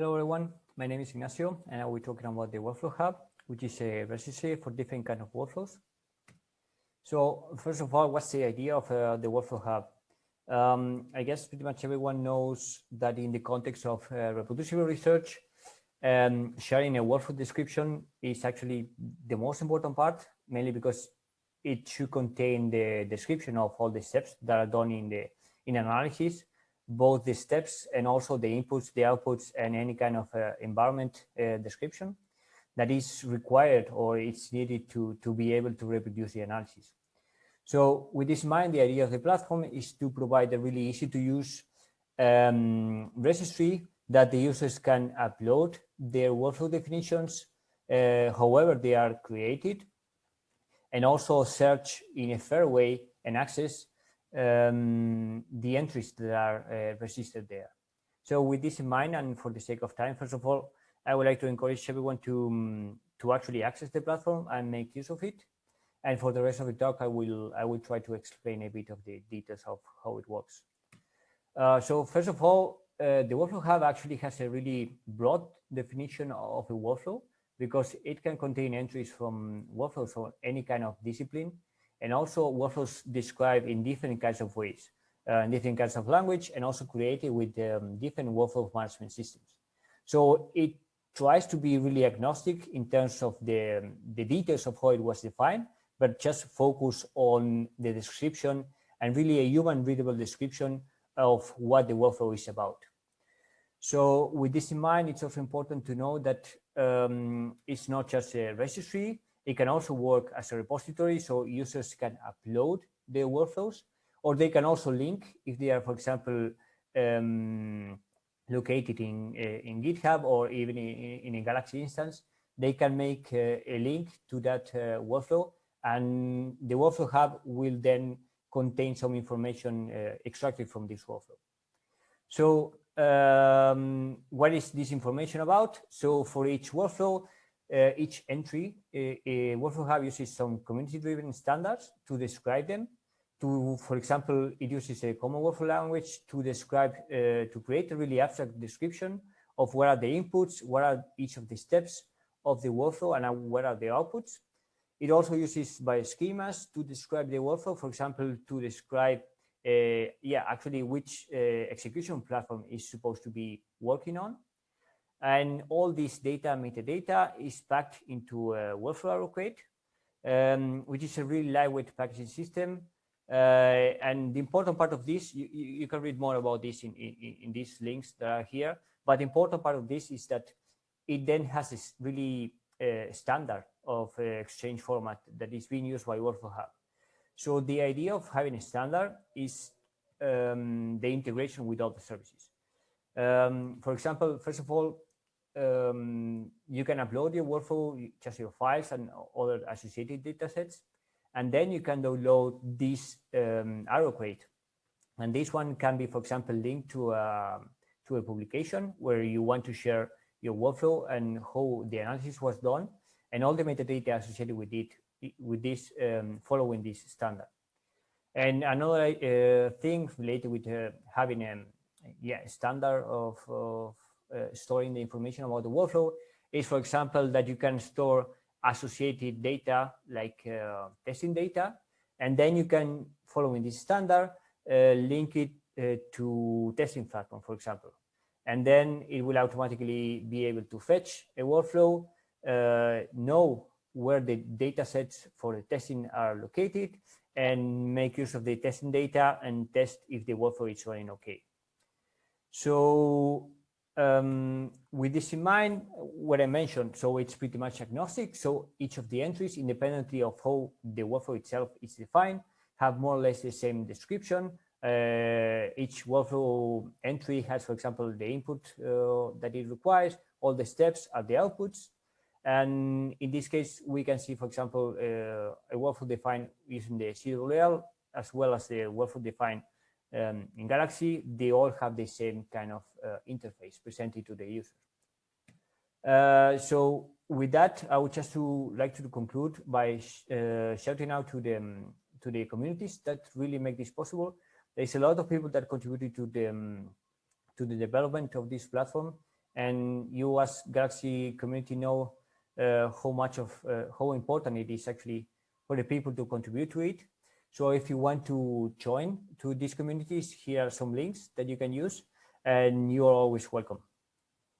Hello, everyone. My name is Ignacio, and I will be talking about the Workflow Hub, which is a registry for different kind of workflows. So first of all, what's the idea of uh, the Workflow Hub? Um, I guess pretty much everyone knows that in the context of uh, reproducible research, um, sharing a workflow description is actually the most important part, mainly because it should contain the description of all the steps that are done in the in analysis, both the steps and also the inputs, the outputs, and any kind of uh, environment uh, description that is required or it's needed to, to be able to reproduce the analysis. So with this in mind, the idea of the platform is to provide a really easy to use um, registry that the users can upload their workflow definitions, uh, however they are created, and also search in a fair way and access um, the entries that are uh, registered there. So with this in mind, and for the sake of time, first of all, I would like to encourage everyone to, um, to actually access the platform and make use of it. And for the rest of the talk, I will, I will try to explain a bit of the details of how it works. Uh, so first of all, uh, the Workflow Hub actually has a really broad definition of a workflow because it can contain entries from workflows or any kind of discipline and also workflows described in different kinds of ways, uh, different kinds of language and also created with um, different workflow management systems. So it tries to be really agnostic in terms of the, the details of how it was defined, but just focus on the description and really a human readable description of what the workflow is about. So with this in mind, it's also important to know that um, it's not just a registry, it can also work as a repository, so users can upload their workflows, or they can also link if they are, for example, um, located in, uh, in GitHub or even in, in, a Galaxy instance, they can make uh, a link to that uh, workflow and the workflow hub will then contain some information uh, extracted from this workflow. So um, what is this information about? So for each workflow, uh, each entry, a, a workflow hub uses some community-driven standards to describe them. To, for example, it uses a common workflow language to describe, uh, to create a really abstract description of what are the inputs, what are each of the steps of the workflow, and what are the outputs. It also uses Bioschemas to describe the workflow, for example, to describe, uh, yeah, actually which uh, execution platform is supposed to be working on. And all this data, metadata, is packed into a workflow RO-Crate, um, which is a really lightweight packaging system. Uh, and the important part of this, you, you can read more about this in, in, in, these links that are here. But the important part of this is that it then has this really uh, standard of uh, exchange format that is being used by Workflow Hub. So the idea of having a standard is um, the integration with other services. Um, for example, first of all, um, you can upload your workflow, just your files and other associated datasets, and then you can download this um, RO-Crate. And this one can be, for example, linked to a, to a publication where you want to share your workflow and how the analysis was done and all the metadata associated with it, with this um, following this standard. And another uh, thing related with uh, having a yeah, standard of, of uh, storing the information about the workflow is, for example, that you can store associated data like uh, testing data, and then you can, following this standard, uh, link it uh, to testing platform, for example. And then it will automatically be able to fetch a workflow uh, know where the data sets for the testing are located and make use of the testing data and test if the workflow is running okay. So um, with this in mind, what I mentioned, so it's pretty much agnostic. So each of the entries, independently of how the workflow itself is defined, have more or less the same description. Uh, each workflow entry has, for example, the input uh, that it requires, all the steps are the outputs, and in this case, we can see, for example, uh, a workflow defined using the CWL as well as the workflow defined um, in Galaxy. They all have the same kind of uh, interface presented to the user. Uh, so with that, I would just to like to conclude by sh uh, shouting out to the um, to the communities that really make this possible. There's a lot of people that contributed to the um, to the development of this platform and you as Galaxy community know uh, how much of uh, how important it is actually for the people to contribute to it. So if you want to join to these communities, here are some links that you can use and you are always welcome.